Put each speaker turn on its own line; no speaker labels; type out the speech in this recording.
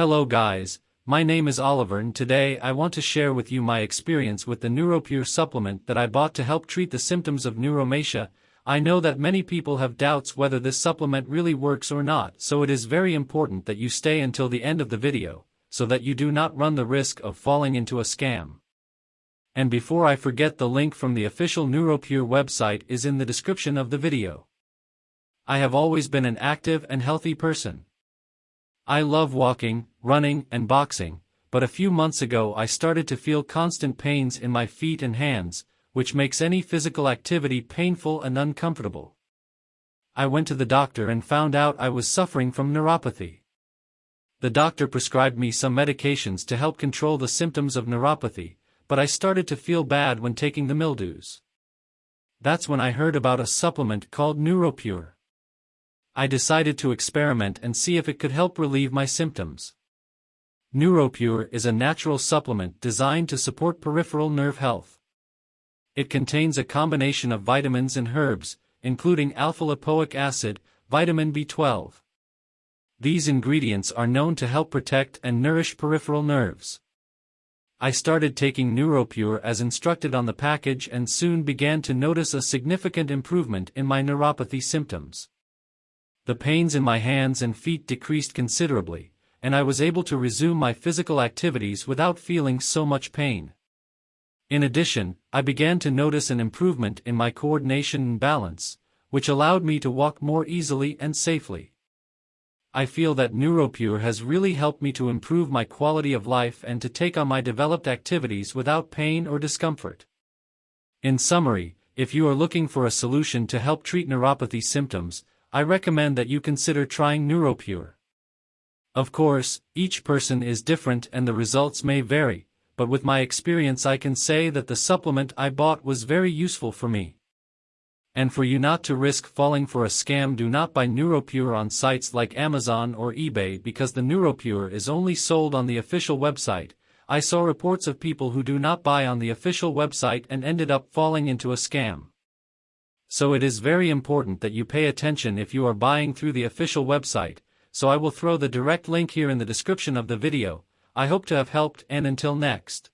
Hello guys, my name is Oliver and today I want to share with you my experience with the NeuroPure supplement that I bought to help treat the symptoms of neuropathy. I know that many people have doubts whether this supplement really works or not so it is very important that you stay until the end of the video, so that you do not run the risk of falling into a scam. And before I forget the link from the official NeuroPure website is in the description of the video. I have always been an active and healthy person. I love walking, running, and boxing, but a few months ago I started to feel constant pains in my feet and hands, which makes any physical activity painful and uncomfortable. I went to the doctor and found out I was suffering from neuropathy. The doctor prescribed me some medications to help control the symptoms of neuropathy, but I started to feel bad when taking the mildews. That's when I heard about a supplement called NeuroPure. I decided to experiment and see if it could help relieve my symptoms. NeuroPure is a natural supplement designed to support peripheral nerve health. It contains a combination of vitamins and herbs, including alpha-lipoic acid, vitamin B12. These ingredients are known to help protect and nourish peripheral nerves. I started taking NeuroPure as instructed on the package and soon began to notice a significant improvement in my neuropathy symptoms the pains in my hands and feet decreased considerably, and I was able to resume my physical activities without feeling so much pain. In addition, I began to notice an improvement in my coordination and balance, which allowed me to walk more easily and safely. I feel that NeuroPure has really helped me to improve my quality of life and to take on my developed activities without pain or discomfort. In summary, if you are looking for a solution to help treat neuropathy symptoms, I recommend that you consider trying NeuroPure. Of course, each person is different and the results may vary, but with my experience I can say that the supplement I bought was very useful for me. And for you not to risk falling for a scam do not buy NeuroPure on sites like Amazon or eBay because the NeuroPure is only sold on the official website. I saw reports of people who do not buy on the official website and ended up falling into a scam so it is very important that you pay attention if you are buying through the official website, so I will throw the direct link here in the description of the video, I hope to have helped and until next.